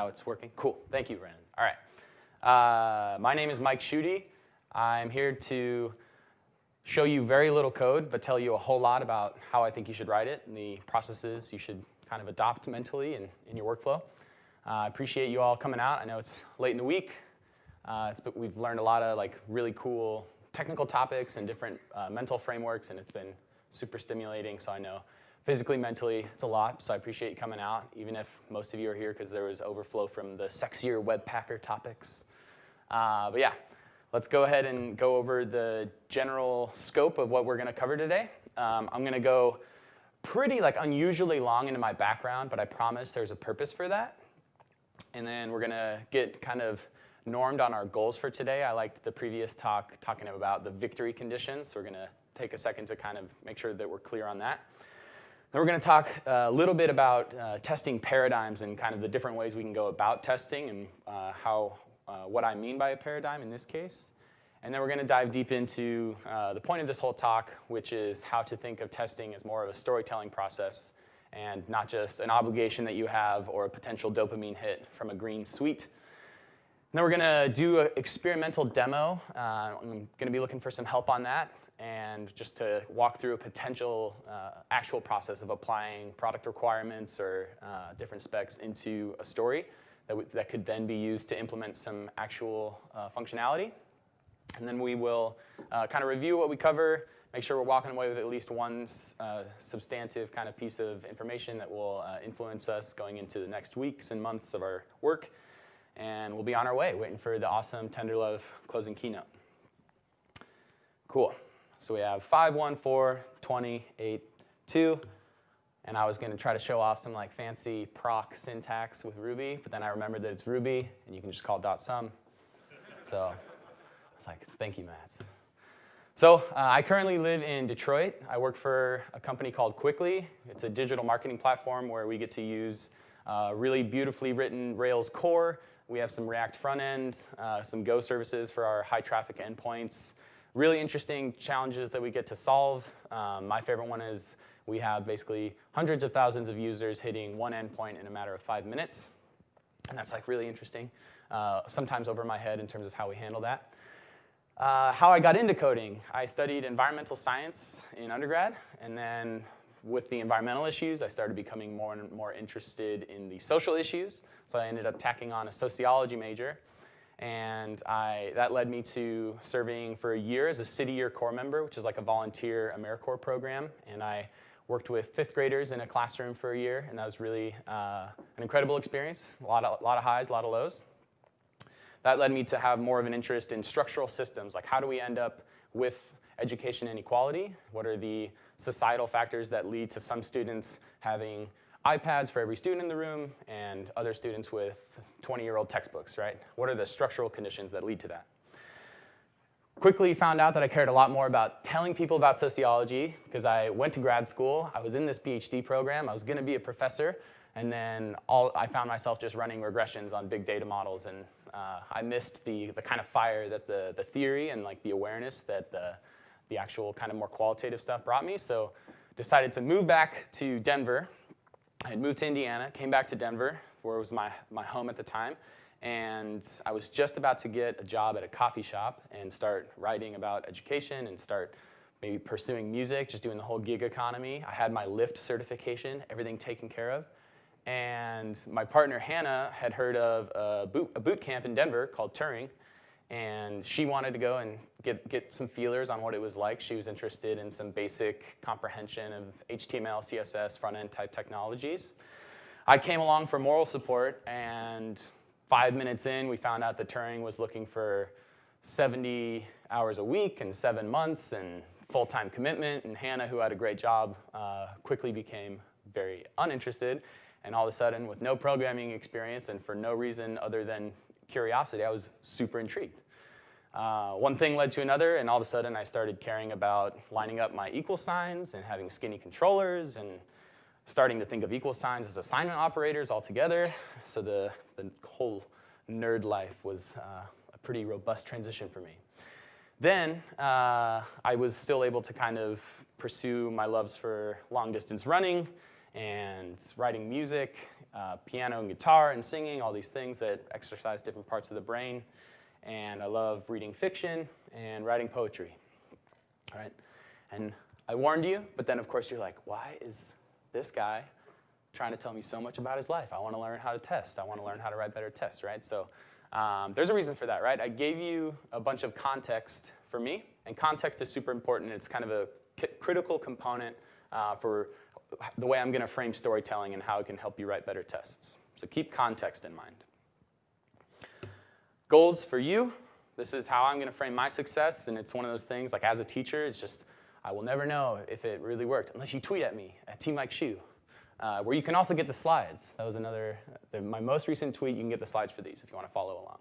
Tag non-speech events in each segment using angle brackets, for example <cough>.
now it's working? Cool. Thank you, Brandon. All right. Uh, my name is Mike Schutte. I'm here to show you very little code, but tell you a whole lot about how I think you should write it and the processes you should kind of adopt mentally in, in your workflow. Uh, I appreciate you all coming out. I know it's late in the week. Uh, we've learned a lot of like really cool technical topics and different uh, mental frameworks, and it's been super stimulating. So I know physically, mentally, it's a lot. So I appreciate you coming out, even if most of you are here because there was overflow from the sexier Webpacker topics. Uh, but yeah, let's go ahead and go over the general scope of what we're going to cover today. Um, I'm going to go pretty like unusually long into my background, but I promise there's a purpose for that. And then we're going to get kind of normed on our goals for today. I liked the previous talk talking about the victory conditions, so we're going to take a second to kind of make sure that we're clear on that. Then we're going to talk a little bit about uh, testing paradigms and kind of the different ways we can go about testing and uh, how, uh, what I mean by a paradigm in this case. And then we're going to dive deep into uh, the point of this whole talk, which is how to think of testing as more of a storytelling process and not just an obligation that you have or a potential dopamine hit from a green suite. And then we're going to do an experimental demo. Uh, I'm going to be looking for some help on that and just to walk through a potential uh, actual process of applying product requirements or uh, different specs into a story that, that could then be used to implement some actual uh, functionality. And then we will uh, kind of review what we cover, make sure we're walking away with at least one uh, substantive kind of piece of information that will uh, influence us going into the next weeks and months of our work. And we'll be on our way, waiting for the awesome Tenderlove closing keynote. Cool. So we have 5, 1, 4, 20, 8, 2. And I was going to try to show off some like fancy proc syntax with Ruby, but then I remembered that it's Ruby, and you can just call dot .sum. So I was like, thank you, Matz. So uh, I currently live in Detroit. I work for a company called Quikly. It's a digital marketing platform where we get to use uh, really beautifully written Rails core. We have some React front end, uh, some Go services for our high traffic endpoints, really interesting challenges that we get to solve. Um, my favorite one is we have basically hundreds of thousands of users hitting one endpoint in a matter of five minutes. And that's like really interesting, uh, sometimes over my head in terms of how we handle that. Uh, how I got into coding, I studied environmental science in undergrad, and then with the environmental issues, I started becoming more and more interested in the social issues. So I ended up tacking on a sociology major. And I, that led me to serving for a year as a City Year Corps member, which is like a volunteer AmeriCorps program. And I worked with fifth graders in a classroom for a year, and that was really uh, an incredible experience. A lot, of, a lot of highs, a lot of lows. That led me to have more of an interest in structural systems, like how do we end up with education inequality? What are the societal factors that lead to some students having iPads for every student in the room and other students with 20-year-old textbooks, right? What are the structural conditions that lead to that? Quickly found out that I cared a lot more about telling people about sociology because I went to grad school, I was in this PhD program, I was gonna be a professor, and then all, I found myself just running regressions on big data models and uh, I missed the, the kind of fire that the, the theory and like the awareness that the, the actual kind of more qualitative stuff brought me. So decided to move back to Denver I had moved to Indiana, came back to Denver, where it was my, my home at the time, and I was just about to get a job at a coffee shop and start writing about education and start maybe pursuing music, just doing the whole gig economy. I had my Lyft certification, everything taken care of. And my partner, Hannah, had heard of a boot, a boot camp in Denver called Turing, and she wanted to go and get, get some feelers on what it was like. She was interested in some basic comprehension of HTML, CSS, front-end type technologies. I came along for moral support, and five minutes in, we found out that Turing was looking for 70 hours a week and seven months and full-time commitment, and Hannah, who had a great job, uh, quickly became very uninterested, and all of a sudden, with no programming experience and for no reason other than curiosity, I was super intrigued. Uh, one thing led to another, and all of a sudden I started caring about lining up my equal signs and having skinny controllers and starting to think of equal signs as assignment operators altogether. So the, the whole nerd life was uh, a pretty robust transition for me. Then uh, I was still able to kind of pursue my loves for long distance running and writing music, uh, piano and guitar and singing, all these things that exercise different parts of the brain. And I love reading fiction and writing poetry. All right? And I warned you, but then of course you're like, why is this guy trying to tell me so much about his life? I want to learn how to test. I want to learn how to write better tests, right? So um, there's a reason for that, right? I gave you a bunch of context for me, and context is super important. It's kind of a critical component uh, for the way I'm going to frame storytelling and how it can help you write better tests. So keep context in mind. Goals for you. This is how I'm going to frame my success, and it's one of those things, like as a teacher, it's just, I will never know if it really worked unless you tweet at me at Team Mike Shu, uh, where you can also get the slides. That was another, the, my most recent tweet, you can get the slides for these if you want to follow along.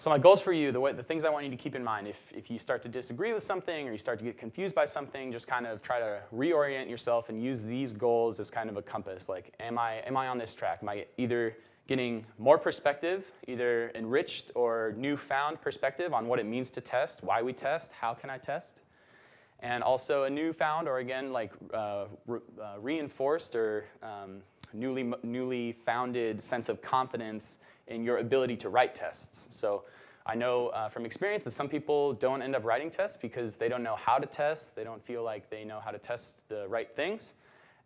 So my goals for you, the, way, the things I want you to keep in mind, if, if you start to disagree with something or you start to get confused by something, just kind of try to reorient yourself and use these goals as kind of a compass. Like, am I, am I on this track? Am I either getting more perspective, either enriched or newfound perspective on what it means to test, why we test, how can I test? And also a newfound or again, like uh, re uh, reinforced or um, newly, newly founded sense of confidence in your ability to write tests. So I know uh, from experience that some people don't end up writing tests because they don't know how to test. They don't feel like they know how to test the right things.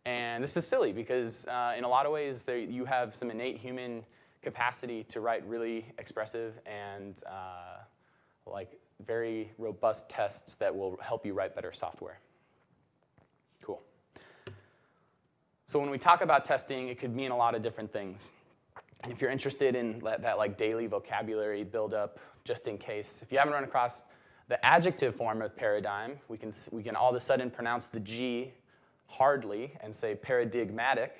And this is silly because uh, in a lot of ways you have some innate human capacity to write really expressive and uh, like very robust tests that will help you write better software. Cool. So when we talk about testing, it could mean a lot of different things. And if you're interested in that, like daily vocabulary buildup, just in case, if you haven't run across the adjective form of paradigm, we can, we can all of a sudden pronounce the G hardly and say paradigmatic.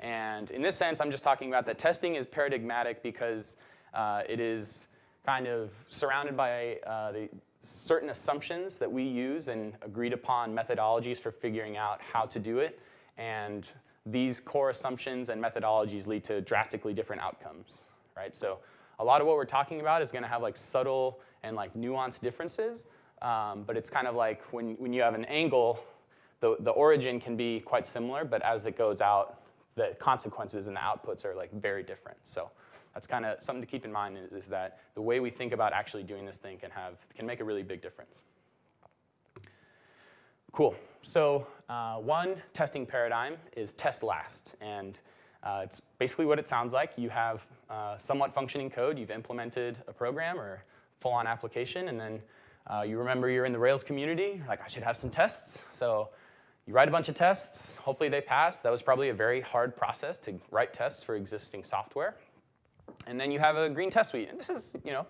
And in this sense, I'm just talking about that testing is paradigmatic because uh, it is kind of surrounded by uh, the certain assumptions that we use and agreed upon methodologies for figuring out how to do it. And these core assumptions and methodologies lead to drastically different outcomes, right? So a lot of what we're talking about is gonna have like subtle and like nuanced differences, um, but it's kind of like when, when you have an angle, the, the origin can be quite similar, but as it goes out, the consequences and the outputs are like very different. So that's kind of something to keep in mind is, is that the way we think about actually doing this thing can have, can make a really big difference. Cool. So uh, one testing paradigm is test last. And uh, it's basically what it sounds like. You have uh, somewhat functioning code. You've implemented a program or full-on application. And then uh, you remember you're in the Rails community. You're like, I should have some tests. So you write a bunch of tests. Hopefully they pass. That was probably a very hard process to write tests for existing software. And then you have a green test suite. And this is, you know,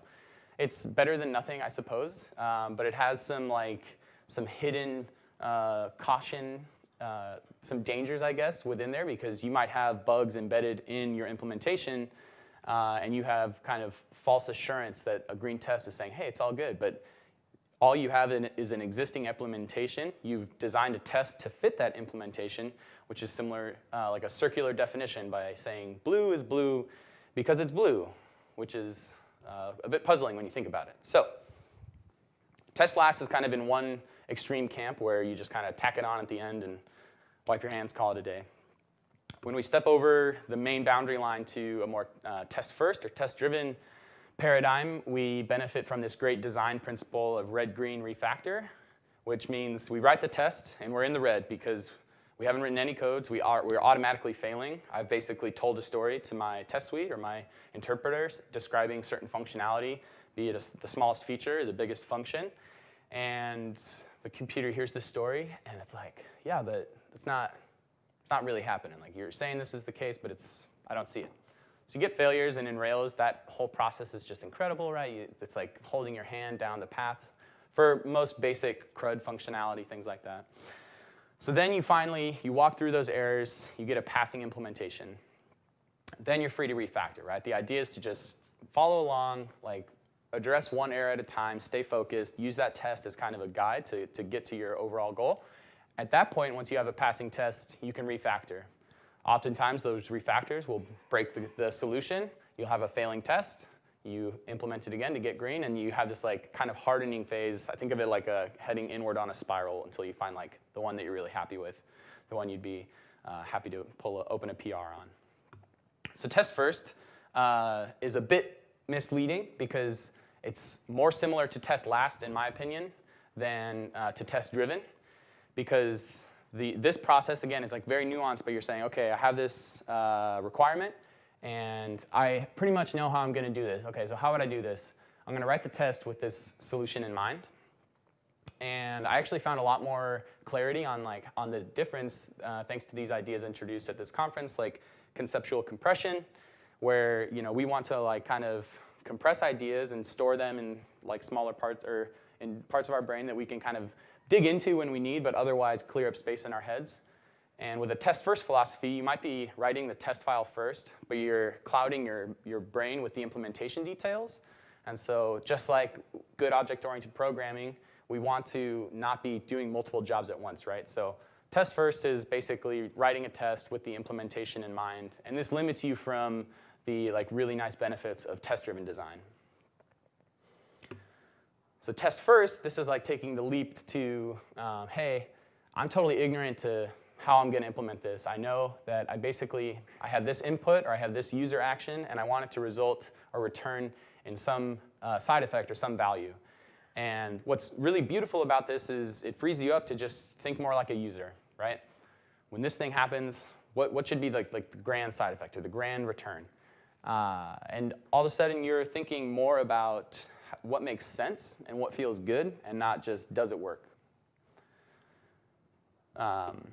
it's better than nothing, I suppose. Um, but it has some like some hidden uh, caution, uh, some dangers, I guess, within there because you might have bugs embedded in your implementation uh, and you have kind of false assurance that a green test is saying, hey, it's all good. But all you have in, is an existing implementation. You've designed a test to fit that implementation, which is similar, uh, like a circular definition by saying blue is blue because it's blue, which is uh, a bit puzzling when you think about it. So test last is kind of in one extreme camp where you just kind of tack it on at the end and wipe your hands, call it a day. When we step over the main boundary line to a more uh, test first or test driven paradigm, we benefit from this great design principle of red-green refactor, which means we write the test and we're in the red because we haven't written any codes. We are, we're automatically failing. I've basically told a story to my test suite or my interpreters describing certain functionality, be it a, the smallest feature, the biggest function. And the computer hears the story and it's like, yeah, but it's not, it's not really happening. Like you're saying this is the case, but it's, I don't see it. So you get failures, and in Rails, that whole process is just incredible, right? You, it's like holding your hand down the path for most basic CRUD functionality, things like that. So then you finally, you walk through those errors, you get a passing implementation. Then you're free to refactor, right? The idea is to just follow along, like address one error at a time, stay focused, use that test as kind of a guide to, to get to your overall goal. At that point, once you have a passing test, you can refactor. Oftentimes, those refactors will break the, the solution. You'll have a failing test. You implement it again to get green, and you have this like kind of hardening phase. I think of it like a heading inward on a spiral until you find like the one that you're really happy with, the one you'd be uh, happy to pull a, open a PR on. So test first uh, is a bit misleading because it's more similar to test last, in my opinion, than uh, to test driven because the, this process, again, is like very nuanced, but you're saying, okay, I have this uh, requirement, and I pretty much know how I'm going to do this. Okay, so how would I do this? I'm going to write the test with this solution in mind. And I actually found a lot more clarity on like on the difference uh, thanks to these ideas introduced at this conference, like conceptual compression, where you know we want to like kind of compress ideas and store them in like smaller parts or in parts of our brain that we can kind of dig into when we need, but otherwise clear up space in our heads. And with a test first philosophy, you might be writing the test file first, but you're clouding your, your brain with the implementation details. And so just like good object-oriented programming, we want to not be doing multiple jobs at once, right? So test first is basically writing a test with the implementation in mind. And this limits you from the like really nice benefits of test-driven design. So test first, this is like taking the leap to, um, hey, I'm totally ignorant to how I'm going to implement this. I know that I basically, I have this input or I have this user action and I want it to result or return in some uh, side effect or some value. And what's really beautiful about this is it frees you up to just think more like a user, right? When this thing happens, what, what should be like, like the grand side effect or the grand return? Uh, and all of a sudden you're thinking more about what makes sense and what feels good and not just does it work. Um,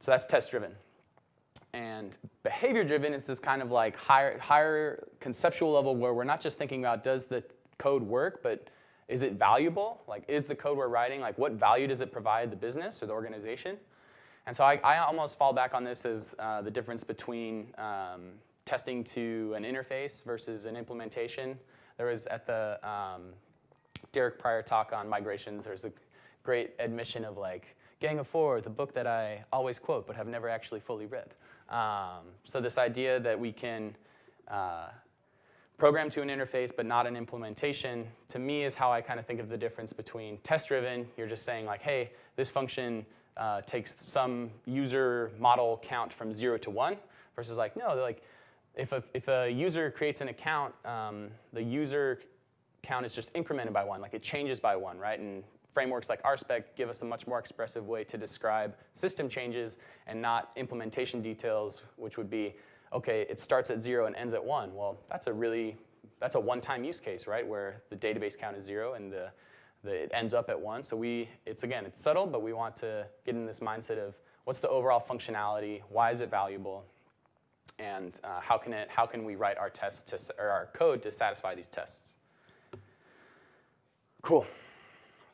so that's test driven. And behavior driven is this kind of like higher, higher conceptual level where we're not just thinking about does the code work, but is it valuable? Like is the code we're writing, like what value does it provide the business or the organization? And so I, I almost fall back on this as uh, the difference between um, testing to an interface versus an implementation. There was at the um, Derek Prior talk on migrations, there's a great admission of like, Gang of Four, the book that I always quote but have never actually fully read. Um, so this idea that we can uh, program to an interface but not an implementation, to me is how I kind of think of the difference between test-driven, you're just saying like, hey, this function uh, takes some user model count from zero to one, versus like, no, like, if a, if a user creates an account, um, the user count is just incremented by one, like it changes by one, right? And frameworks like RSpec give us a much more expressive way to describe system changes and not implementation details, which would be, okay, it starts at zero and ends at one. Well, that's a really, that's a one-time use case, right, where the database count is zero and the, the, it ends up at one. So we, it's again, it's subtle, but we want to get in this mindset of what's the overall functionality, why is it valuable, and uh, how, can it, how can we write our tests to, or our code to satisfy these tests. Cool.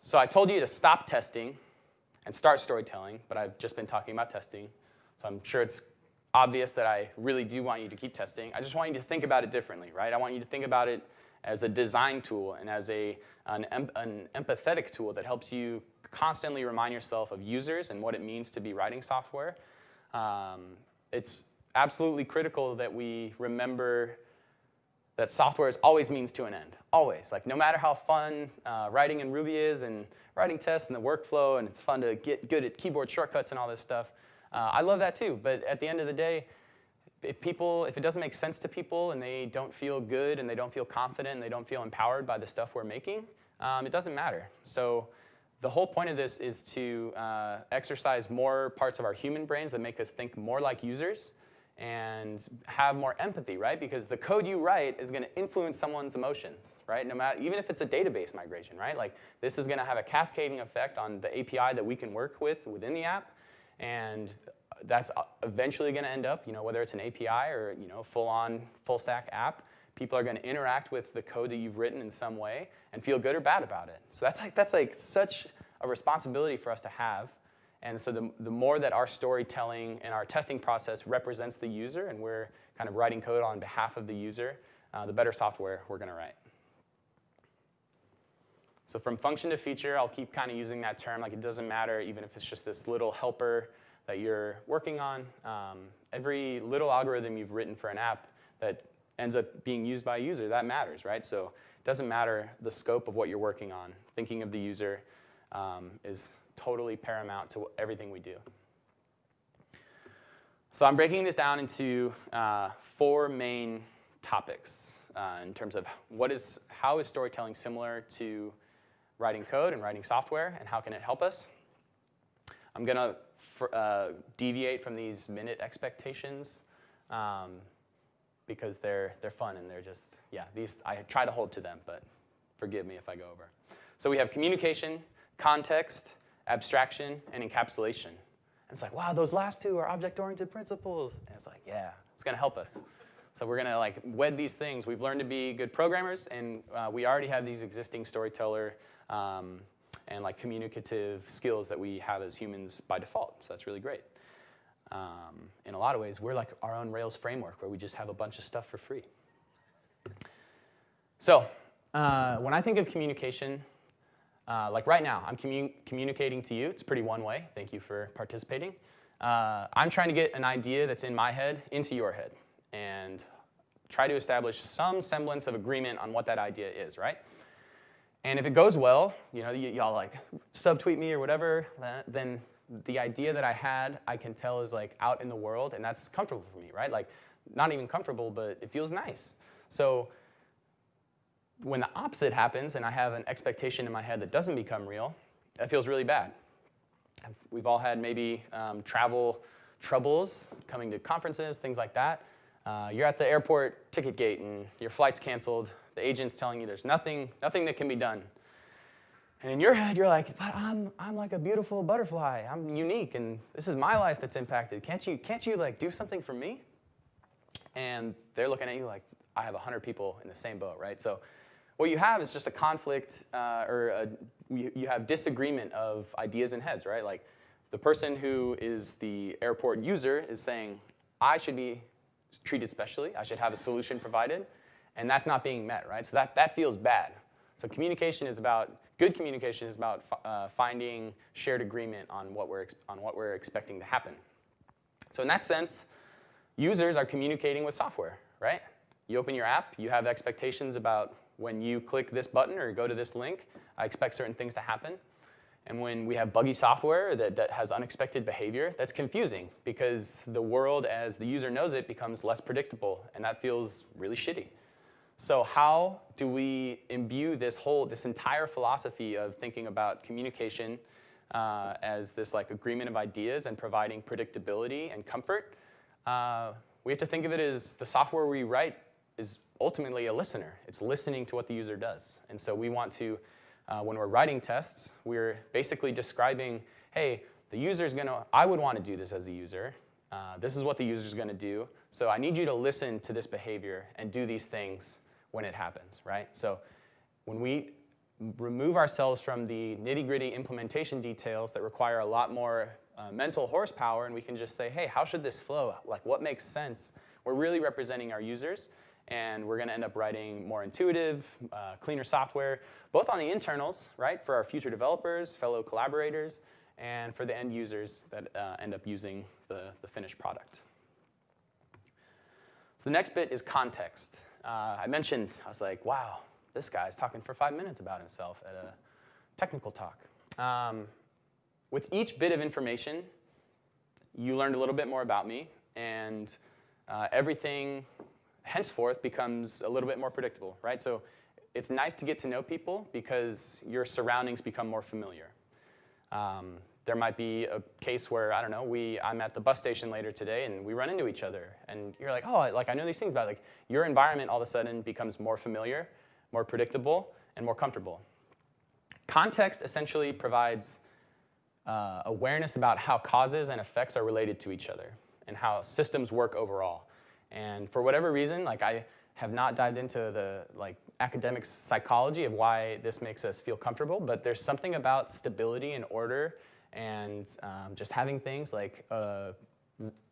So I told you to stop testing and start storytelling, but I've just been talking about testing. So I'm sure it's obvious that I really do want you to keep testing. I just want you to think about it differently, right? I want you to think about it as a design tool and as a, an, an empathetic tool that helps you constantly remind yourself of users and what it means to be writing software. Um, it's absolutely critical that we remember that software is always means to an end, always. Like no matter how fun uh, writing in Ruby is and writing tests and the workflow and it's fun to get good at keyboard shortcuts and all this stuff, uh, I love that too. But at the end of the day, if people, if it doesn't make sense to people and they don't feel good and they don't feel confident and they don't feel empowered by the stuff we're making, um, it doesn't matter. So the whole point of this is to uh, exercise more parts of our human brains that make us think more like users and have more empathy, right? Because the code you write is going to influence someone's emotions, right? No matter, even if it's a database migration, right? Like this is going to have a cascading effect on the API that we can work with within the app, and that's uh, eventually going to end up, you know, whether it's an API or you know, full-on, full-stack app, people are going to interact with the code that you've written in some way and feel good or bad about it. So that's like that's like such a responsibility for us to have and so the, the more that our storytelling and our testing process represents the user and we're kind of writing code on behalf of the user, uh, the better software we're going to write. So from function to feature, I'll keep kind of using that term. Like it doesn't matter even if it's just this little helper that you're working on. Um, every little algorithm you've written for an app that ends up being used by a user, that matters, right? So it doesn't matter the scope of what you're working on. Thinking of the user um, is totally paramount to everything we do. So I'm breaking this down into uh, four main topics uh, in terms of what is, how is storytelling similar to writing code and writing software, and how can it help us? I'm going to uh, deviate from these minute expectations um, because they're, they're fun and they're just, yeah, these, I try to hold to them, but forgive me if I go over. So we have communication, context, abstraction, and encapsulation. And it's like, wow, those last two are object-oriented principles. And it's like, yeah, it's going to help us. So we're going to like wed these things. We've learned to be good programmers, and uh, we already have these existing storyteller um, and like communicative skills that we have as humans by default. So that's really great. Um, in a lot of ways, we're like our own Rails framework where we just have a bunch of stuff for free. So uh, when I think of communication, uh, like right now, I'm commu communicating to you. It's pretty one way. Thank you for participating. Uh, I'm trying to get an idea that's in my head into your head and try to establish some semblance of agreement on what that idea is, right? And if it goes well, you know, y'all like subtweet me or whatever, then the idea that I had, I can tell is like out in the world, and that's comfortable for me, right? Like, not even comfortable, but it feels nice. So when the opposite happens and I have an expectation in my head that doesn't become real, that feels really bad. We've all had maybe um, travel troubles coming to conferences, things like that. Uh, you're at the airport ticket gate and your flight's canceled. The agent's telling you there's nothing, nothing that can be done. And in your head, you're like, but I'm, I'm like a beautiful butterfly. I'm unique, and this is my life that's impacted. Can't you, can't you like do something for me? And they're looking at you like, I have 100 people in the same boat, right? So what you have is just a conflict uh, or a, you, have disagreement of ideas and heads, right? Like the person who is the airport user is saying, I should be treated specially, I should have a solution provided, and that's not being met, right? So that, that feels bad. So communication is about, good communication is about uh, finding shared agreement on what, we're, on what we're expecting to happen. So in that sense, users are communicating with software, right? You open your app, you have expectations about when you click this button or go to this link, I expect certain things to happen. And when we have buggy software that, that, has unexpected behavior, that's confusing because the world as the user knows it becomes less predictable and that feels really shitty. So how do we imbue this whole, this entire philosophy of thinking about communication uh, as this like agreement of ideas and providing predictability and comfort? Uh, we have to think of it as the software we write is ultimately a listener. It's listening to what the user does. And so we want to, uh, when we're writing tests, we're basically describing, hey, the user is going to, I would want to do this as a user. Uh, this is what the user is going to do. So I need you to listen to this behavior and do these things when it happens, right? So when we remove ourselves from the nitty gritty implementation details that require a lot more uh, mental horsepower and we can just say, hey, how should this flow? Like what makes sense? We're really representing our users and we're going to end up writing more intuitive, uh, cleaner software, both on the internals, right, for our future developers, fellow collaborators, and for the end users that uh, end up using the, the finished product. So the next bit is context. Uh, I mentioned, I was like, wow, this guy's talking for five minutes about himself at a technical talk. Um, with each bit of information, you learned a little bit more about me, and uh, everything henceforth becomes a little bit more predictable, right? So it's nice to get to know people because your surroundings become more familiar. Um, there might be a case where, I don't know, we, I'm at the bus station later today and we run into each other and you're like, oh, like I know these things about it. Like your environment all of a sudden becomes more familiar, more predictable, and more comfortable. Context essentially provides uh, awareness about how causes and effects are related to each other and how systems work overall. And for whatever reason, like I have not dived into the like academic psychology of why this makes us feel comfortable, but there's something about stability and order and um, just having things like uh,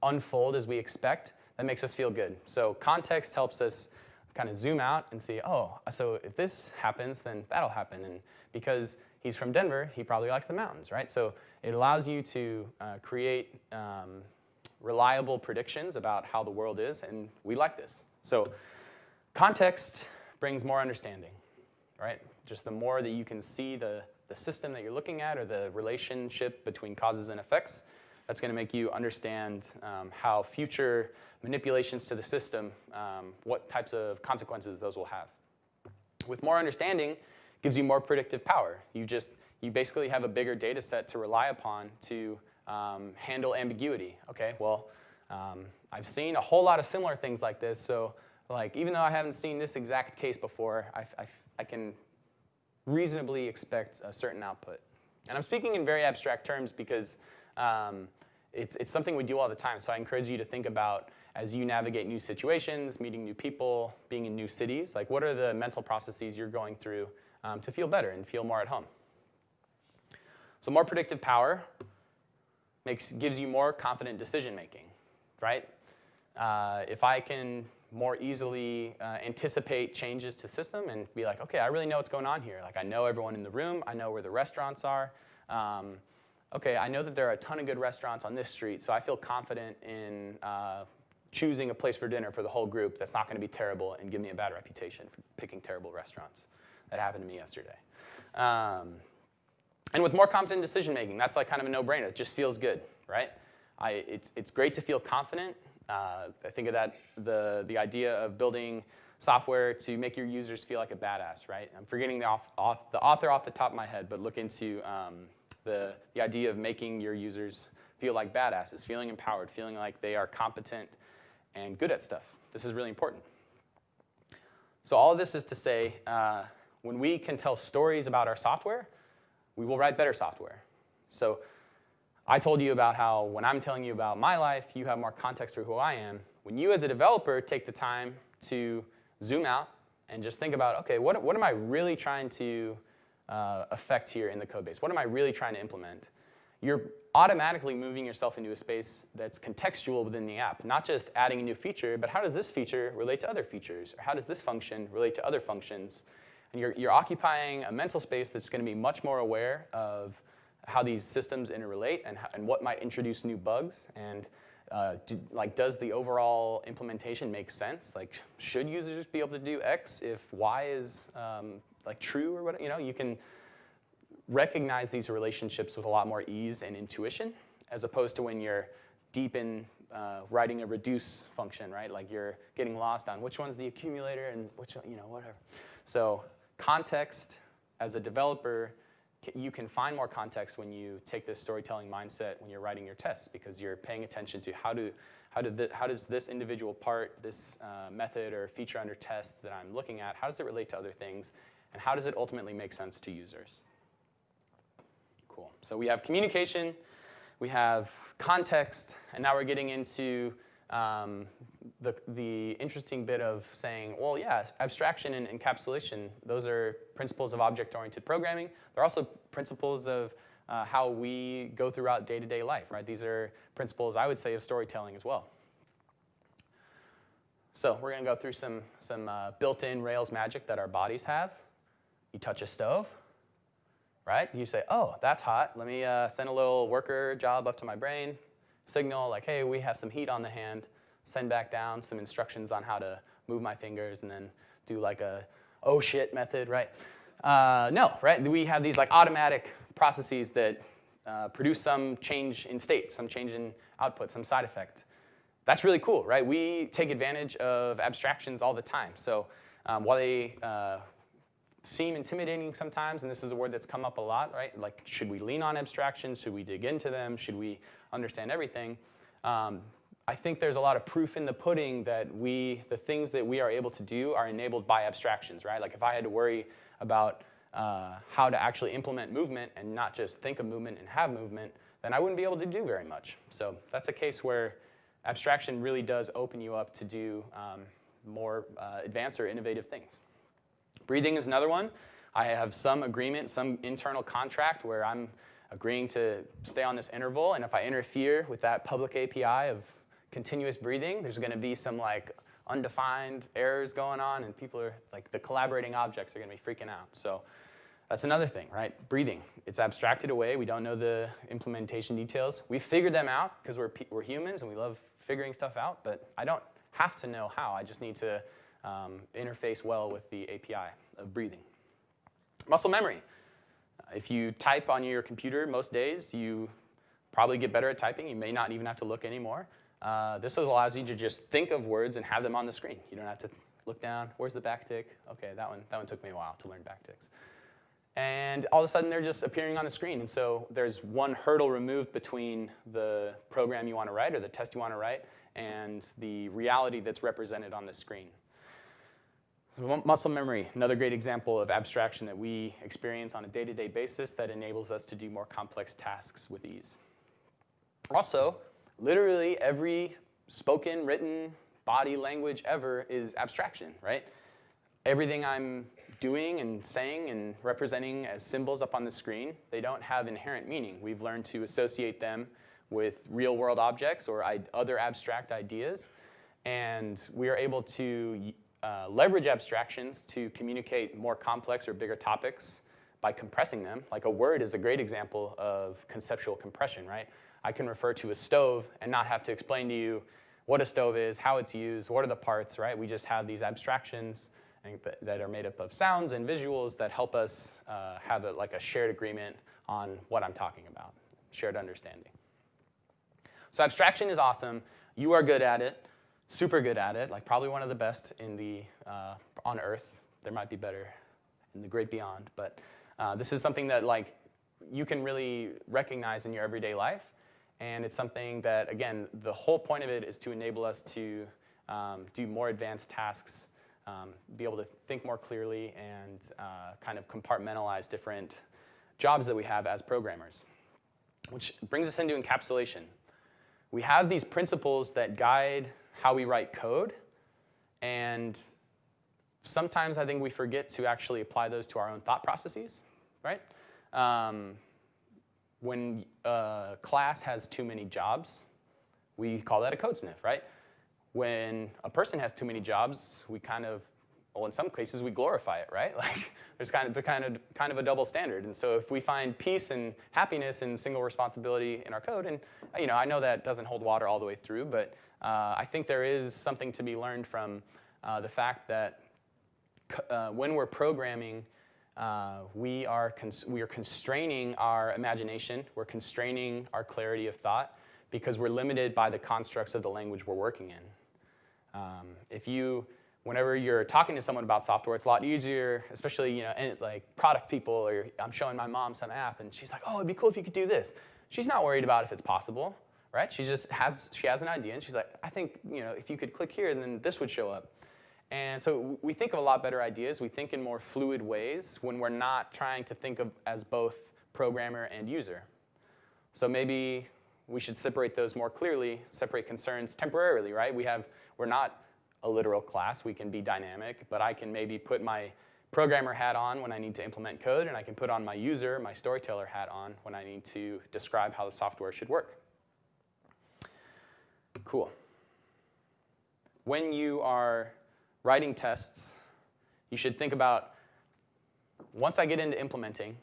unfold as we expect that makes us feel good. So context helps us kind of zoom out and see, oh, so if this happens, then that'll happen. And because he's from Denver, he probably likes the mountains, right? So it allows you to uh, create um, reliable predictions about how the world is, and we like this. So context brings more understanding, right? Just the more that you can see the, the system that you're looking at or the relationship between causes and effects, that's going to make you understand um, how future manipulations to the system, um, what types of consequences those will have. With more understanding, gives you more predictive power. You just you basically have a bigger data set to rely upon to um, handle ambiguity. Okay, well, um, I've seen a whole lot of similar things like this, so like even though I haven't seen this exact case before, I, I, I can reasonably expect a certain output. And I'm speaking in very abstract terms because um, it's, it's something we do all the time. So I encourage you to think about as you navigate new situations, meeting new people, being in new cities, like what are the mental processes you're going through um, to feel better and feel more at home. So more predictive power makes, gives you more confident decision making, right? Uh, if I can more easily uh, anticipate changes to system and be like, okay, I really know what's going on here. Like I know everyone in the room, I know where the restaurants are. Um, okay, I know that there are a ton of good restaurants on this street, so I feel confident in uh, choosing a place for dinner for the whole group that's not going to be terrible and give me a bad reputation for picking terrible restaurants. That happened to me yesterday. Um, and with more confident decision making, that's like kind of a no-brainer. It just feels good, right? I, it's, it's great to feel confident uh, I think of that, the, the idea of building software to make your users feel like a badass, right? I'm forgetting the, off, off, the author off the top of my head, but look into um, the, the idea of making your users feel like badasses, feeling empowered, feeling like they are competent and good at stuff. This is really important. So all of this is to say, uh, when we can tell stories about our software, we will write better software. So I told you about how when I'm telling you about my life, you have more context for who I am. When you as a developer take the time to zoom out and just think about, okay, what, what am I really trying to uh, affect here in the code base? What am I really trying to implement? You're automatically moving yourself into a space that's contextual within the app, not just adding a new feature, but how does this feature relate to other features? Or how does this function relate to other functions? And you're, you're occupying a mental space that's going to be much more aware of how these systems interrelate and, and what might introduce new bugs and uh, do, like does the overall implementation make sense? Like should users be able to do X if Y is um, like true or what? You know, you can recognize these relationships with a lot more ease and intuition as opposed to when you're deep in uh, writing a reduce function, right? Like you're getting lost on which one's the accumulator and which, you know, whatever. So context as a developer you can find more context when you take this storytelling mindset when you're writing your tests because you're paying attention to how, do, how, do the, how does this individual part, this uh, method or feature under test that I'm looking at, how does it relate to other things, and how does it ultimately make sense to users? Cool. So we have communication, we have context, and now we're getting into um, the, the interesting bit of saying, well, yeah, abstraction and encapsulation, those are principles of object-oriented programming. They're also principles of uh, how we go throughout day-to-day -day life, right? These are principles, I would say, of storytelling as well. So we're going to go through some, some uh, built-in Rails magic that our bodies have. You touch a stove, right? You say, oh, that's hot. Let me uh, send a little worker job up to my brain, signal like, hey, we have some heat on the hand, send back down some instructions on how to move my fingers and then do like a oh shit method, right? Uh, no, right? We have these like automatic processes that uh, produce some change in state, some change in output, some side effect. That's really cool, right? We take advantage of abstractions all the time. So um, while they uh, seem intimidating sometimes, and this is a word that's come up a lot, right? Like, should we lean on abstractions? Should we dig into them? Should we understand everything? Um, I think there's a lot of proof in the pudding that we, the things that we are able to do are enabled by abstractions, right? Like if I had to worry about uh, how to actually implement movement and not just think of movement and have movement, then I wouldn't be able to do very much. So that's a case where abstraction really does open you up to do um, more uh, advanced or innovative things. Breathing is another one. I have some agreement, some internal contract where I'm agreeing to stay on this interval, and if I interfere with that public API of continuous breathing, there's going to be some like undefined errors going on, and people are like the collaborating objects are going to be freaking out. So that's another thing, right? Breathing. It's abstracted away. We don't know the implementation details. We figured them out because we're, we're humans and we love figuring stuff out, but I don't have to know how. I just need to um, interface well with the API of breathing. Muscle memory. If you type on your computer most days, you probably get better at typing. You may not even have to look anymore. Uh, this allows you to just think of words and have them on the screen. You don't have to look down. Where's the backtick? Okay, that one, that one took me a while to learn backticks. And all of a sudden, they're just appearing on the screen. And so there's one hurdle removed between the program you want to write or the test you want to write and the reality that's represented on the screen. Muscle memory, another great example of abstraction that we experience on a day-to-day -day basis that enables us to do more complex tasks with ease. Also, literally every spoken, written, body language ever is abstraction, right? Everything I'm doing and saying and representing as symbols up on the screen, they don't have inherent meaning. We've learned to associate them with real world objects or other abstract ideas. And we are able to uh, leverage abstractions to communicate more complex or bigger topics by compressing them. Like a word is a great example of conceptual compression, right? I can refer to a stove and not have to explain to you what a stove is, how it's used, what are the parts, right? We just have these abstractions that are made up of sounds and visuals that help us uh, have a, like a shared agreement on what I'm talking about, shared understanding. So abstraction is awesome. You are good at it, super good at it, like probably one of the best in the, uh, on Earth. There might be better in the great beyond, but uh, this is something that like you can really recognize in your everyday life. And it's something that, again, the whole point of it is to enable us to um, do more advanced tasks, um, be able to think more clearly, and uh, kind of compartmentalize different jobs that we have as programmers. Which brings us into encapsulation. We have these principles that guide how we write code, and sometimes I think we forget to actually apply those to our own thought processes, right? Um, when a class has too many jobs, we call that a code sniff, right? When a person has too many jobs, we kind of, well, in some cases, we glorify it, right? <laughs> Like, there's kind of, there's kind of, kind of a double standard. And so if we find peace and happiness and single responsibility in our code, and you know, I know that doesn't hold water all the way through, but uh, I think there is something to be learned from uh, the fact that uh, when we're programming, uh, we, are we are constraining our imagination, we're constraining our clarity of thought because we're limited by the constructs of the language we're working in. Um, if you, whenever you're talking to someone about software, it's a lot easier, especially you know, like product people, or I'm showing my mom some app and she's like, oh, it'd be cool if you could do this. She's not worried about if it's possible, right? She just has, she has an idea and she's like, I think you know, if you could click here, then this would show up. And so we think of a lot better ideas. We think in more fluid ways when we're not trying to think of as both programmer and user. So maybe we should separate those more clearly, separate concerns temporarily, right? We have, we're not a literal class. We can be dynamic, but I can maybe put my programmer hat on when I need to implement code, and I can put on my user, my storyteller hat on when I need to describe how the software should work. Cool. When you are writing tests, you should think about, once I get into implementing,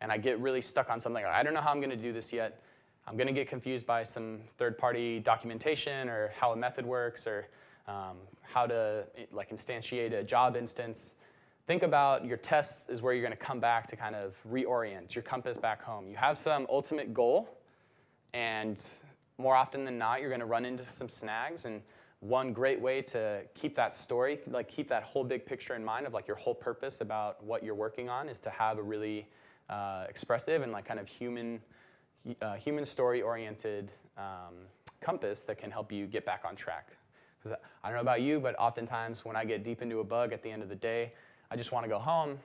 and I get really stuck on something, I don't know how I'm going to do this yet, I'm going to get confused by some third-party documentation or how a method works or um, how to like instantiate a job instance. Think about your tests is where you're going to come back to kind of reorient your compass back home. You have some ultimate goal, and more often than not, you're going to run into some snags. And one great way to keep that story, like keep that whole big picture in mind of like your whole purpose about what you're working on is to have a really uh, expressive and like kind of human, uh, human story oriented um, compass that can help you get back on track. I don't know about you, but oftentimes when I get deep into a bug at the end of the day, I just want to go home,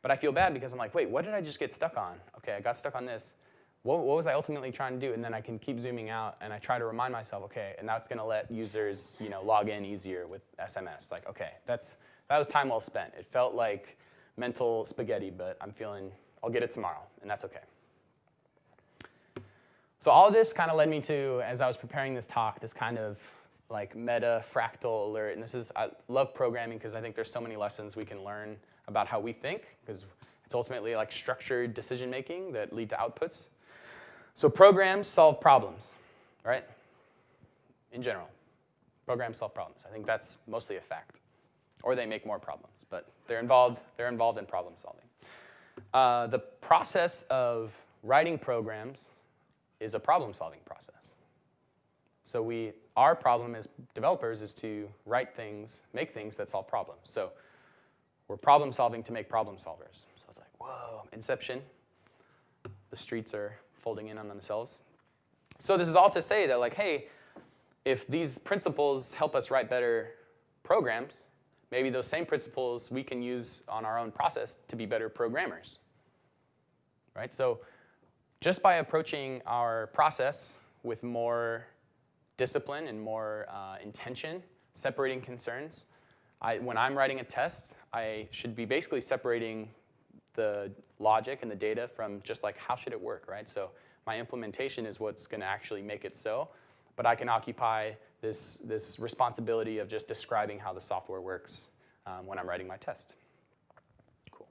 but I feel bad because I'm like, wait, what did I just get stuck on? Okay, I got stuck on this what, what, was I ultimately trying to do? And then I can keep zooming out and I try to remind myself, okay, and that's gonna let users you know, log in easier with SMS. Like, okay, that's, that was time well spent. It felt like mental spaghetti, but I'm feeling, I'll get it tomorrow, and that's okay. So all this kind of led me to, as I was preparing this talk, this kind of like meta fractal alert. And this is, I love programming because I think there's so many lessons we can learn about how we think, because it's ultimately like structured decision making that lead to outputs. So programs solve problems, right? In general, programs solve problems. I think that's mostly a fact. Or they make more problems, but they're involved, they're involved in problem solving. Uh, the process of writing programs is a problem-solving process. So we, our problem as developers is to write things, make things that solve problems. So we're problem solving to make problem solvers. So it's like, whoa, inception. The streets are folding in on themselves. So this is all to say that like, hey, if these principles help us write better programs, maybe those same principles we can use on our own process to be better programmers. Right? So just by approaching our process with more discipline and more uh, intention, separating concerns, I, when I'm writing a test, I should be basically separating the logic and the data from just like how should it work, right? So my implementation is what's going to actually make it so, but I can occupy this, this responsibility of just describing how the software works um, when I'm writing my test. Cool.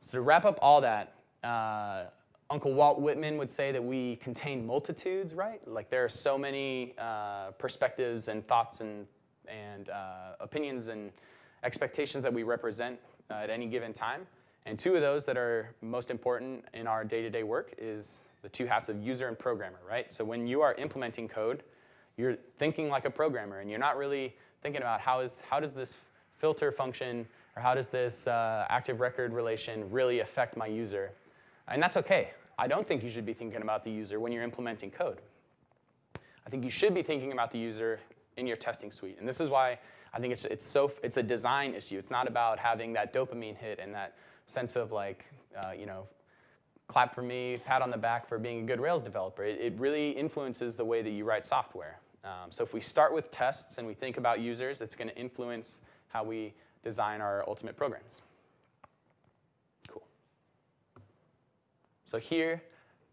So to wrap up all that, uh, Uncle Walt Whitman would say that we contain multitudes, right? Like there are so many uh, perspectives and thoughts and, and uh, opinions and expectations that we represent uh, at any given time. And two of those that are most important in our day-to-day -day work is the two hats of user and programmer, right? So when you are implementing code, you're thinking like a programmer and you're not really thinking about how, is, how does this filter function or how does this uh, active record relation really affect my user? And that's okay. I don't think you should be thinking about the user when you're implementing code. I think you should be thinking about the user in your testing suite. And this is why I think it's, it's, so, it's a design issue. It's not about having that dopamine hit and that sense of like, uh, you know, clap for me, pat on the back for being a good Rails developer. It, it really influences the way that you write software. Um, so if we start with tests and we think about users, it's going to influence how we design our ultimate programs. Cool. So here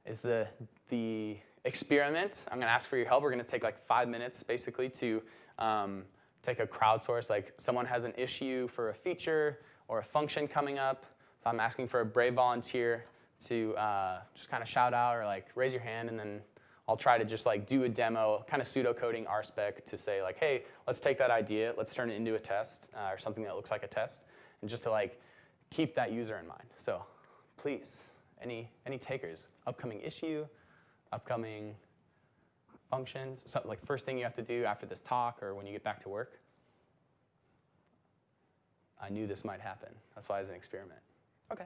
is the, the experiment. I'm going to ask for your help. We're going to take like five minutes basically to um, take a crowdsource. Like someone has an issue for a feature or a function coming up. So I'm asking for a brave volunteer to uh, just kind of shout out or like raise your hand and then I'll try to just like do a demo, kind of pseudocoding RSpec to say like, hey, let's take that idea, let's turn it into a test uh, or something that looks like a test, and just to like keep that user in mind. So please, any, any takers, upcoming issue, upcoming functions, something like first thing you have to do after this talk or when you get back to work. I knew this might happen. That's why it's an experiment. Okay.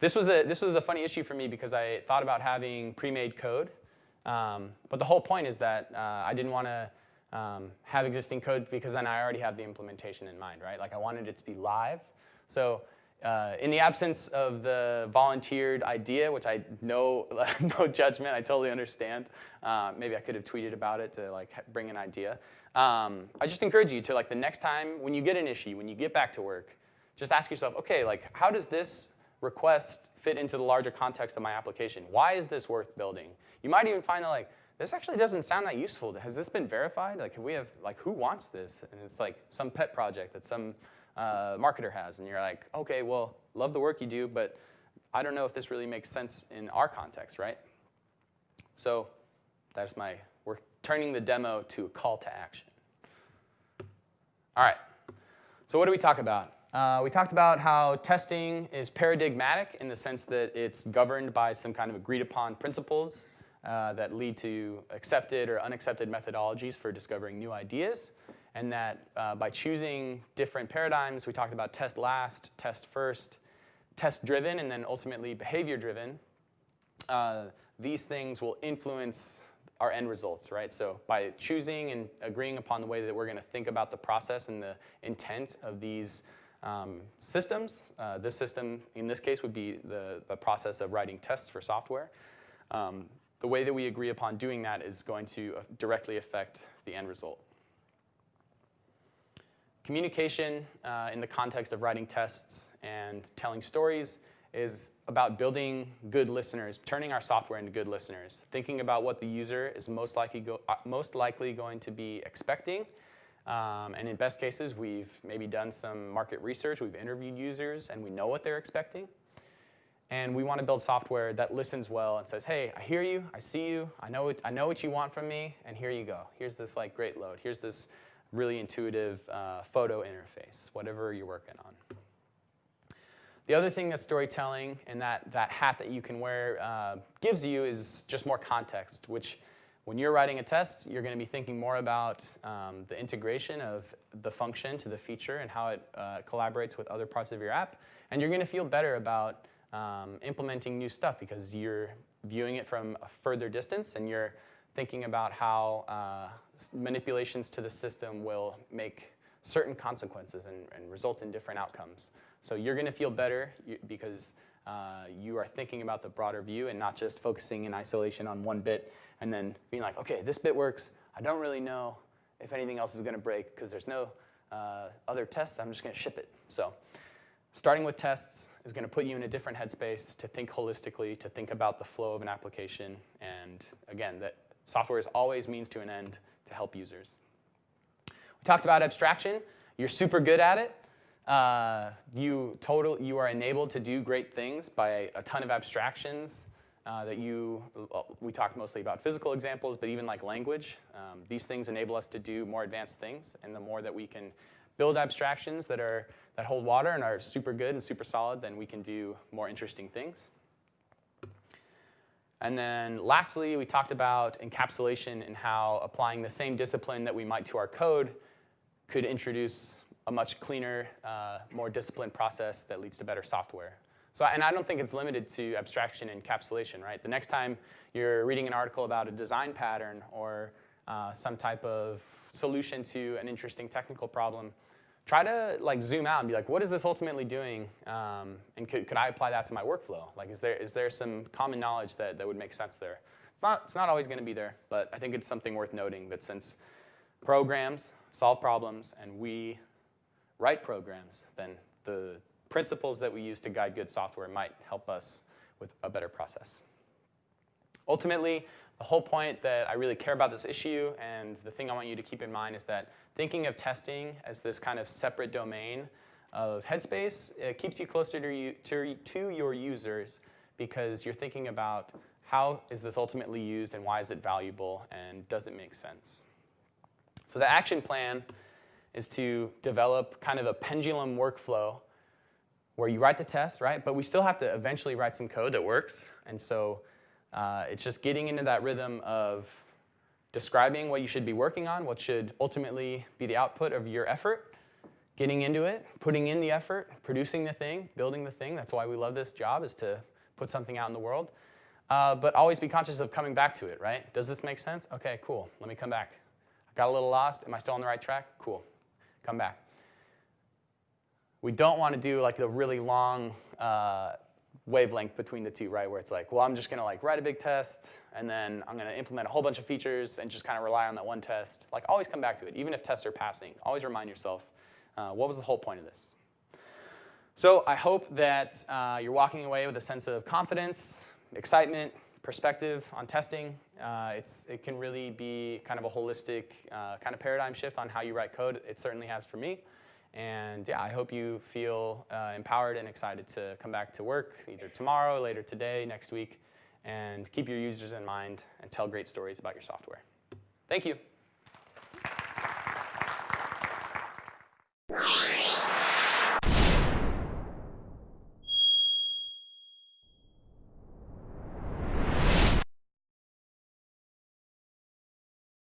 This was a, this was a funny issue for me because I thought about having pre-made code um, but the whole point is that uh, I didn't want to um, have existing code because then I already have the implementation in mind, right? Like I wanted it to be live. So uh, in the absence of the volunteered idea, which I know, <laughs> no judgment, I totally understand. Uh, maybe I could have tweeted about it to like bring an idea. Um, I just encourage you to like the next time when you get an issue, when you get back to work, just ask yourself, okay, like how does this request fit into the larger context of my application? Why is this worth building? You might even find that like, this actually doesn't sound that useful. Has this been verified? Like, we have, like, who wants this? And it's like some pet project that some uh, marketer has. And you're like, okay, well, love the work you do, but I don't know if this really makes sense in our context, right? So that's my, we're turning the demo to a call to action. All right, so what do we talk about? Uh, we talked about how testing is paradigmatic in the sense that it's governed by some kind of agreed upon principles uh, that lead to accepted or unaccepted methodologies for discovering new ideas. And that uh, by choosing different paradigms, we talked about test last, test first, test driven, and then ultimately behavior driven, uh, these things will influence our end results, right? So by choosing and agreeing upon the way that we're going to think about the process and the intent of these um, systems, uh, this system in this case would be the, the process of writing tests for software. Um, the way that we agree upon doing that is going to uh, directly affect the end result. Communication uh, in the context of writing tests and telling stories is about building good listeners, turning our software into good listeners, thinking about what the user is most likely, go, uh, most likely going to be expecting. Um, and in best cases, we've maybe done some market research, we've interviewed users, and we know what they're expecting. And we want to build software that listens well and says, hey, I hear you, I see you, I know, what, I know what you want from me, and here you go. Here's this like great load. Here's this really intuitive uh, photo interface, whatever you're working on. The other thing that storytelling and that, that hat that you can wear uh, gives you is just more context, which when you're writing a test, you're going to be thinking more about um, the integration of the function to the feature and how it uh, collaborates with other parts of your app. And you're going to feel better about um, implementing new stuff because you're viewing it from a further distance and you're thinking about how uh, manipulations to the system will make certain consequences and, and result in different outcomes. So you're going to feel better because uh, you are thinking about the broader view and not just focusing in isolation on one bit and then being like, okay, this bit works. I don't really know if anything else is going to break because there's no uh, other tests. I'm just going to ship it. So starting with tests is going to put you in a different headspace to think holistically, to think about the flow of an application. And again, that software is always means to an end to help users. We talked about abstraction. You're super good at it. Uh, you, total, you are enabled to do great things by a ton of abstractions uh, that you, uh, we talked mostly about physical examples, but even like language. Um, these things enable us to do more advanced things, and the more that we can build abstractions that, are, that hold water and are super good and super solid, then we can do more interesting things. And then lastly, we talked about encapsulation and how applying the same discipline that we might to our code could introduce a much cleaner, uh, more disciplined process that leads to better software. So, and I don't think it's limited to abstraction and encapsulation, right? The next time you're reading an article about a design pattern or uh, some type of solution to an interesting technical problem, try to like zoom out and be like, what is this ultimately doing? Um, and could, could I apply that to my workflow? Like, is there, is there some common knowledge that, that would make sense there? It's not, it's not always going to be there, but I think it's something worth noting that since programs solve problems and we write programs, then the principles that we use to guide good software might help us with a better process. Ultimately, the whole point that I really care about this issue and the thing I want you to keep in mind is that thinking of testing as this kind of separate domain of Headspace it keeps you closer to, you, to, to your users because you're thinking about how is this ultimately used and why is it valuable and does it make sense. So the action plan is to develop kind of a pendulum workflow where you write the test, right? But we still have to eventually write some code that works. And so uh, it's just getting into that rhythm of describing what you should be working on, what should ultimately be the output of your effort, getting into it, putting in the effort, producing the thing, building the thing. That's why we love this job, is to put something out in the world. Uh, but always be conscious of coming back to it, right? Does this make sense? Okay, cool. Let me come back. I got a little lost. Am I still on the right track? Cool come back. We don't want to do like the really long uh, wavelength between the two, right? Where it's like, well, I'm just going to like write a big test, and then I'm to implement a whole bunch of features and just kind of rely on that one test. Like, always come back to it, even if tests are passing. Always remind yourself, uh, what was the whole point of this? So I hope that uh, you're walking away with a sense of confidence, excitement, perspective on testing. Uh, it's, it can really be kind of a holistic uh, kind of paradigm shift on how you write code. It certainly has for me. And yeah, I hope you feel uh, empowered and excited to come back to work either tomorrow, later today, next week, and keep your users in mind and tell great stories about your software. Thank you.